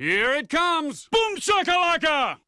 Here it comes! Boom shakalaka!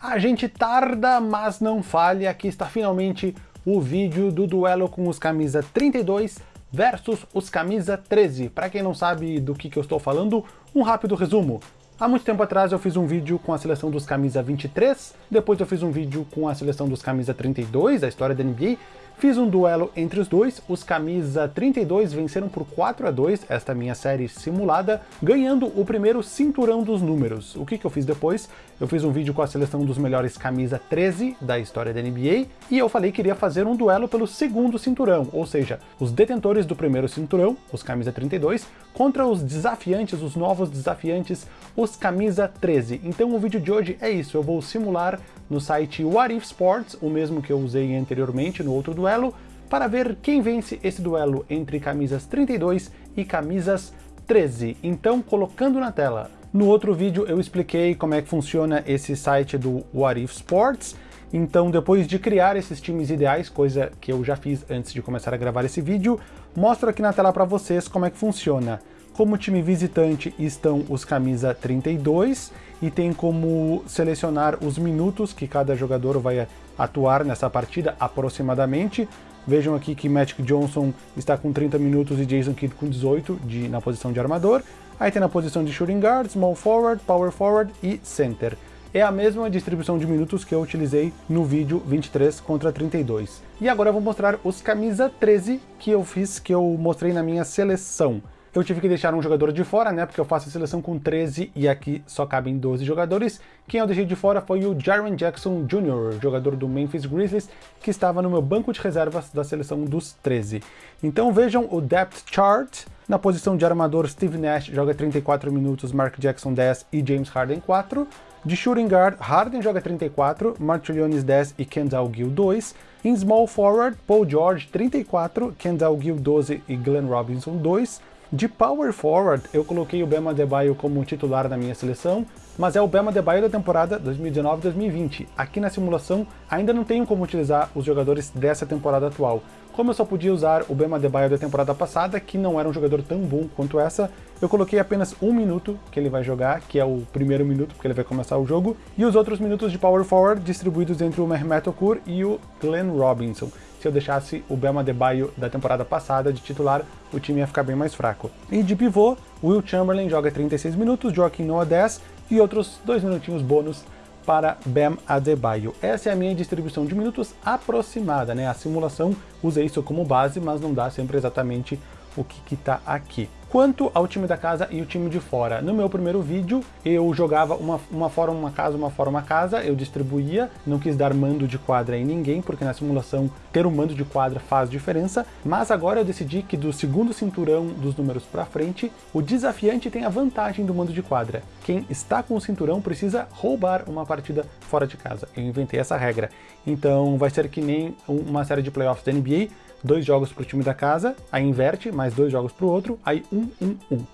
A gente tarda, mas não falha. Aqui está finalmente o vídeo do duelo com os camisa 32 versus os camisa 13. Para quem não sabe do que, que eu estou falando, um rápido resumo. Há muito tempo atrás eu fiz um vídeo com a seleção dos camisa 23, depois eu fiz um vídeo com a seleção dos camisa 32, a história da NBA, Fiz um duelo entre os dois, os camisa 32 venceram por 4 a 2 esta minha série simulada, ganhando o primeiro cinturão dos números. O que, que eu fiz depois? Eu fiz um vídeo com a seleção dos melhores camisa 13 da história da NBA, e eu falei que iria fazer um duelo pelo segundo cinturão, ou seja, os detentores do primeiro cinturão, os camisa 32, contra os desafiantes, os novos desafiantes, os camisa 13. Então o vídeo de hoje é isso, eu vou simular no site What If Sports, o mesmo que eu usei anteriormente no outro duelo, para ver quem vence esse duelo entre camisas 32 e camisas 13. Então, colocando na tela. No outro vídeo eu expliquei como é que funciona esse site do What If Sports, então depois de criar esses times ideais, coisa que eu já fiz antes de começar a gravar esse vídeo, mostro aqui na tela para vocês como é que funciona. Como time visitante estão os camisa 32 e tem como selecionar os minutos que cada jogador vai atuar nessa partida aproximadamente. Vejam aqui que Magic Johnson está com 30 minutos e Jason Kidd com 18 de, na posição de armador. Aí tem na posição de shooting guard, small forward, power forward e center. É a mesma distribuição de minutos que eu utilizei no vídeo 23 contra 32. E agora eu vou mostrar os camisa 13 que eu fiz, que eu mostrei na minha seleção. Eu tive que deixar um jogador de fora, né, porque eu faço a seleção com 13 e aqui só cabem 12 jogadores. Quem eu deixei de fora foi o Jaren Jackson Jr., jogador do Memphis Grizzlies, que estava no meu banco de reservas da seleção dos 13. Então vejam o depth chart. Na posição de armador, Steve Nash joga 34 minutos, Mark Jackson 10 e James Harden 4. De shooting guard, Harden joga 34, Martilliones 10 e Kendall Gill 2. Em small forward, Paul George 34, Kendall Gill 12 e Glenn Robinson 2. De power forward, eu coloquei o Bema Debaio como titular na minha seleção, mas é o Bema Debaio da temporada 2019-2020. Aqui na simulação ainda não tenho como utilizar os jogadores dessa temporada atual. Como eu só podia usar o Bema Debaio da temporada passada, que não era um jogador tão bom quanto essa, eu coloquei apenas um minuto que ele vai jogar, que é o primeiro minuto, porque ele vai começar o jogo, e os outros minutos de power forward distribuídos entre o Mehmet Okur e o Glenn Robinson se eu deixasse o Bema Debaio da temporada passada de titular, o time ia ficar bem mais fraco. E de pivô, Will Chamberlain joga 36 minutos, Joaquim Noah 10 e outros dois minutinhos bônus para Bam Adebayo. Essa é a minha distribuição de minutos aproximada, né? A simulação usa isso como base, mas não dá sempre exatamente o que está aqui. Quanto ao time da casa e o time de fora, no meu primeiro vídeo eu jogava uma, uma fora uma casa, uma fora uma casa, eu distribuía, não quis dar mando de quadra em ninguém, porque na simulação ter um mando de quadra faz diferença, mas agora eu decidi que do segundo cinturão dos números para frente, o desafiante tem a vantagem do mando de quadra. Quem está com o cinturão precisa roubar uma partida fora de casa. Eu inventei essa regra. Então vai ser que nem uma série de playoffs da NBA, dois jogos para o time da casa, aí inverte, mais dois jogos para o outro, aí um, um, um.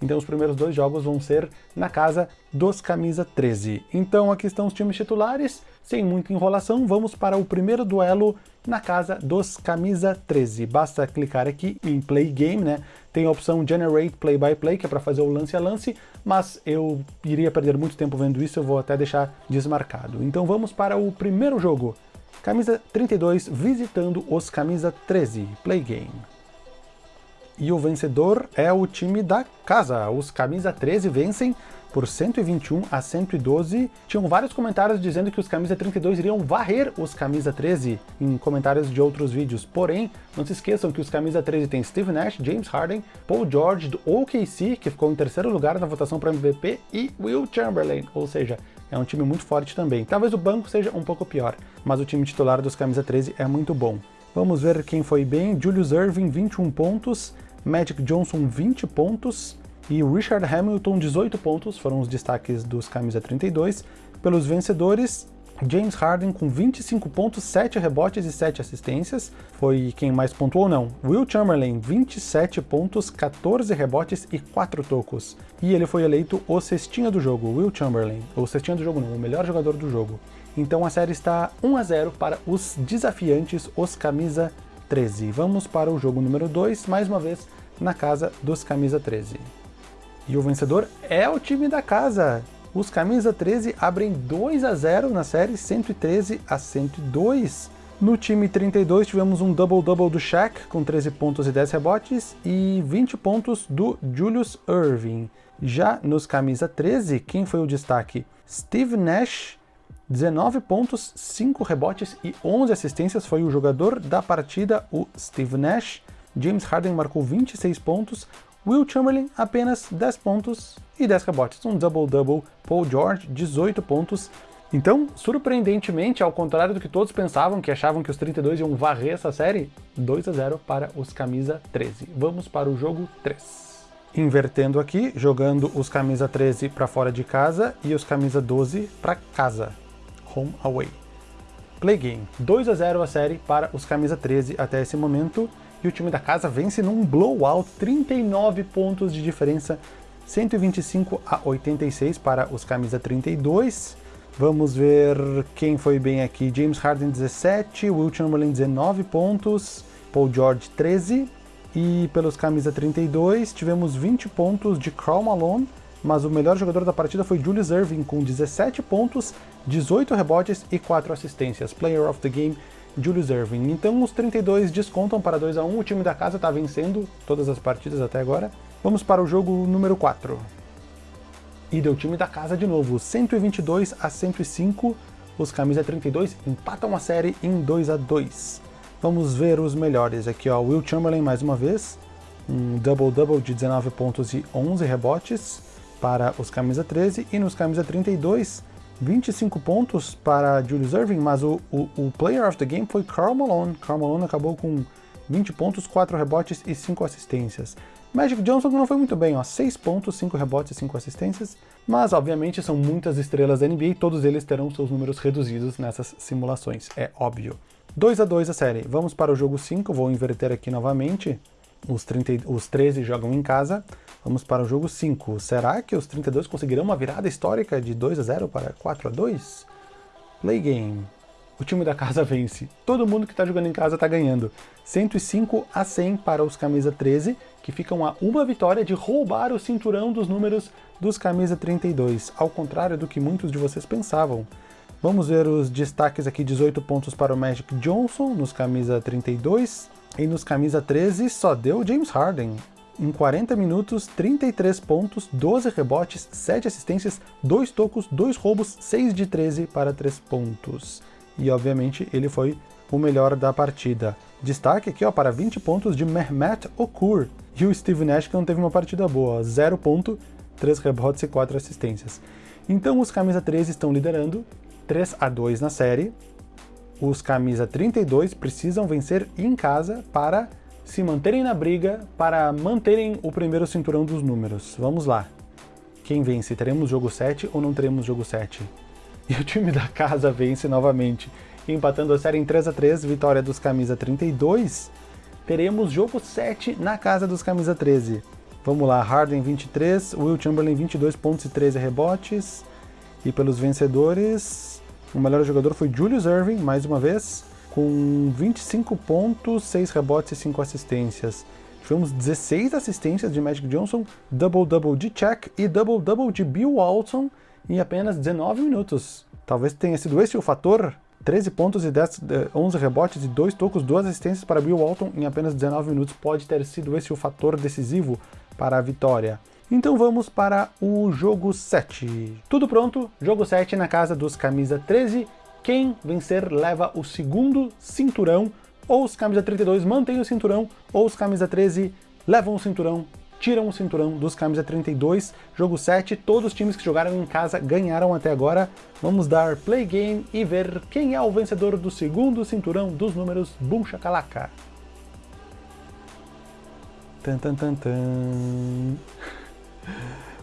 Então os primeiros dois jogos vão ser na casa dos camisa 13. Então aqui estão os times titulares, sem muita enrolação, vamos para o primeiro duelo na casa dos camisa 13. Basta clicar aqui em Play Game, né? Tem a opção Generate Play by Play, que é para fazer o lance a lance, mas eu iria perder muito tempo vendo isso, eu vou até deixar desmarcado. Então vamos para o primeiro jogo. Camisa 32 visitando os camisa 13, Play Game. E o vencedor é o time da casa. Os camisa 13 vencem por 121 a 112. Tinham vários comentários dizendo que os camisa 32 iriam varrer os camisa 13 em comentários de outros vídeos. Porém, não se esqueçam que os camisa 13 tem Steve Nash, James Harden, Paul George do OKC, que ficou em terceiro lugar na votação para MVP, e Will Chamberlain, ou seja, é um time muito forte também. Talvez o banco seja um pouco pior, mas o time titular dos camisa 13 é muito bom. Vamos ver quem foi bem. Julius Irving, 21 pontos. Magic Johnson, 20 pontos. E Richard Hamilton, 18 pontos, foram os destaques dos camisa 32. Pelos vencedores, James Harden com 25 pontos, 7 rebotes e 7 assistências, foi quem mais pontuou não. Will Chamberlain, 27 pontos, 14 rebotes e 4 tocos. E ele foi eleito o cestinha do jogo, Will Chamberlain. O cestinha do jogo não, o melhor jogador do jogo. Então a série está 1 a 0 para os desafiantes, os camisa 13. Vamos para o jogo número 2, mais uma vez na casa dos camisa 13. E o vencedor é o time da casa. Os camisa 13 abrem 2 a 0 na série 113 a 102. No time 32 tivemos um double-double do Shaq com 13 pontos e 10 rebotes e 20 pontos do Julius Irving. Já nos camisa 13, quem foi o destaque? Steve Nash, 19 pontos, 5 rebotes e 11 assistências, foi o jogador da partida, o Steve Nash. James Harden marcou 26 pontos, Will Chamberlain apenas 10 pontos e 10 rebotes, um double-double. Paul George, 18 pontos. Então, surpreendentemente, ao contrário do que todos pensavam, que achavam que os 32 iam varrer essa série, 2 a 0 para os camisa 13. Vamos para o jogo 3. Invertendo aqui, jogando os camisa 13 para fora de casa e os camisa 12 para casa. Home away. Play game. 2 a 0 a série para os camisa 13 até esse momento e o time da casa vence num blowout, 39 pontos de diferença, 125 a 86 para os camisa 32. Vamos ver quem foi bem aqui. James Harden 17, Will Chamberlain 19 pontos, Paul George 13. E pelos camisa 32 tivemos 20 pontos de Karl Malone, mas o melhor jogador da partida foi Julius Irving com 17 pontos, 18 rebotes e 4 assistências. Player of the Game Julius Irving. Então os 32 descontam para 2 a 1 o time da casa está vencendo todas as partidas até agora. Vamos para o jogo número 4. E deu time da casa de novo, 122 a 105, os camisa 32 empatam a série em 2 a 2. Vamos ver os melhores aqui, ó, Will Chamberlain mais uma vez, um double-double de 19 pontos e 11 rebotes para os camisa 13, e nos camisa 32, 25 pontos para Julius Irving, mas o, o, o, player of the game foi Karl Malone. Karl Malone acabou com 20 pontos, 4 rebotes e 5 assistências. Magic Johnson não foi muito bem, ó, 6 pontos, 5 rebotes e 5 assistências, mas obviamente são muitas estrelas da NBA e todos eles terão seus números reduzidos nessas simulações, é óbvio. 2 a 2 a série, vamos para o jogo 5, vou inverter aqui novamente, os, 30, os 13 jogam em casa, Vamos para o jogo 5. Será que os 32 conseguirão uma virada histórica de 2 a 0 para 4 a 2? Play game. O time da casa vence. Todo mundo que está jogando em casa está ganhando. 105 a 100 para os camisa 13, que ficam a uma vitória de roubar o cinturão dos números dos camisa 32, ao contrário do que muitos de vocês pensavam. Vamos ver os destaques aqui, 18 pontos para o Magic Johnson nos camisa 32, e nos camisa 13 só deu James Harden, em 40 minutos, 33 pontos, 12 rebotes, 7 assistências, 2 tocos, 2 roubos, 6 de 13 para 3 pontos. E obviamente ele foi o melhor da partida. Destaque aqui ó, para 20 pontos de Mehmet Okur. E o Steve Nash que não teve uma partida boa, 0 ponto, 3 rebotes e 4 assistências. Então os camisa 13 estão liderando, 3 a 2 na série. Os camisa 32 precisam vencer em casa para se manterem na briga para manterem o primeiro cinturão dos números. Vamos lá. Quem vence? Teremos jogo 7 ou não teremos jogo 7? E o time da casa vence novamente, empatando a série em 3 a 3 vitória dos camisa 32. Teremos jogo 7 na casa dos camisa 13. Vamos lá, Harden 23, Will Chamberlain 22 pontos e 13 rebotes. E pelos vencedores, o melhor jogador foi Julius Irving, mais uma vez, com 25 pontos, 6 rebotes e 5 assistências. Tivemos 16 assistências de Magic Johnson, double-double de Check e double-double de Bill Walton em apenas 19 minutos. Talvez tenha sido esse o fator 13 pontos e 10, 11 eh, rebotes e 2 tocos, 2 assistências para Bill Walton em apenas 19 minutos. Pode ter sido esse o fator decisivo para a vitória. Então vamos para o jogo 7. Tudo pronto, jogo 7 na casa dos camisa 13 quem vencer leva o segundo cinturão, ou os camisa 32 mantêm o cinturão, ou os camisa 13 levam o cinturão, tiram o cinturão dos camisa 32. Jogo 7, todos os times que jogaram em casa ganharam até agora. Vamos dar play game e ver quem é o vencedor do segundo cinturão dos números Boom Shakalaka. Tan, tan, tan, tan.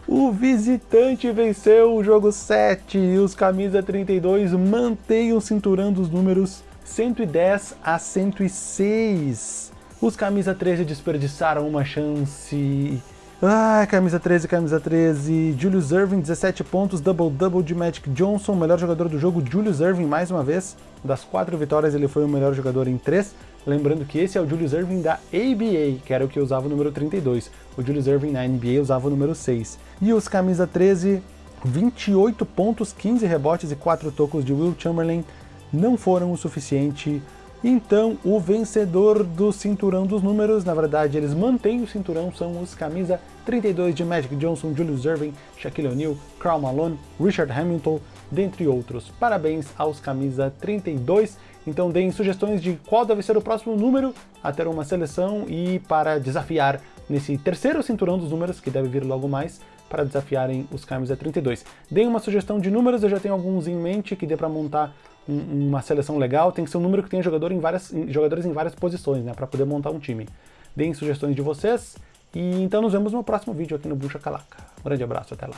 O visitante venceu o jogo 7 e os camisa 32 mantêm o cinturão dos números 110 a 106. Os camisa 13 desperdiçaram uma chance. Ah, camisa 13, camisa 13. Julius Irving, 17 pontos, double-double de Magic Johnson, melhor jogador do jogo, Julius Irving mais uma vez. Das quatro vitórias ele foi o melhor jogador em três. Lembrando que esse é o Julius Irving da ABA, que era o que usava o número 32. O Julius Irving na NBA usava o número 6. E os camisa 13, 28 pontos, 15 rebotes e 4 tocos de Will Chamberlain não foram o suficiente. Então, o vencedor do cinturão dos números, na verdade, eles mantêm o cinturão, são os camisa 32 de Magic Johnson, Julius Irving, Shaquille O'Neal, Karl Malone, Richard Hamilton, dentre outros. Parabéns aos camisa 32. Então deem sugestões de qual deve ser o próximo número a ter uma seleção e para desafiar nesse terceiro cinturão dos números, que deve vir logo mais, para desafiarem os camisa 32. Deem uma sugestão de números, eu já tenho alguns em mente que dê para montar um, uma seleção legal, tem que ser um número que tenha jogador em várias, jogadores em várias posições, né, para poder montar um time. Deem sugestões de vocês, e então nos vemos no próximo vídeo aqui no Bucha Calaca. Um grande abraço, até lá.